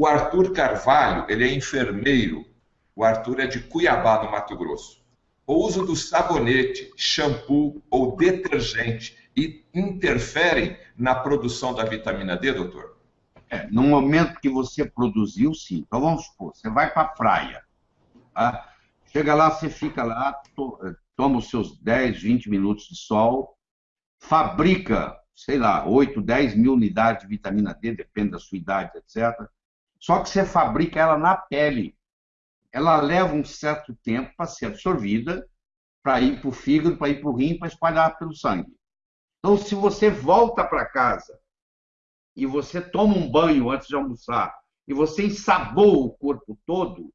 O Arthur Carvalho, ele é enfermeiro. O Arthur é de Cuiabá, no Mato Grosso. O uso do sabonete, shampoo ou detergente interferem na produção da vitamina D, doutor? É, no momento que você produziu, sim. Então vamos supor, você vai para a praia. Tá? Chega lá, você fica lá, to, toma os seus 10, 20 minutos de sol, fabrica, sei lá, 8, 10 mil unidades de vitamina D, depende da sua idade, etc. Só que você fabrica ela na pele. Ela leva um certo tempo para ser absorvida, para ir para o fígado, para ir para o rim, para espalhar pelo sangue. Então, se você volta para casa e você toma um banho antes de almoçar e você ensaboa o corpo todo,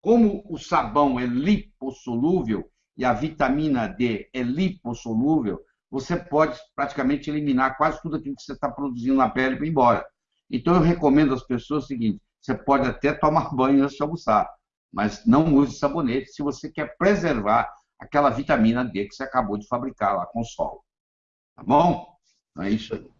como o sabão é lipossolúvel e a vitamina D é lipossolúvel, você pode praticamente eliminar quase tudo aquilo que você está produzindo na pele para ir embora. Então, eu recomendo às pessoas o seguinte: você pode até tomar banho antes de almoçar, mas não use sabonete se você quer preservar aquela vitamina D que você acabou de fabricar lá com o sol. Tá bom? É isso aí.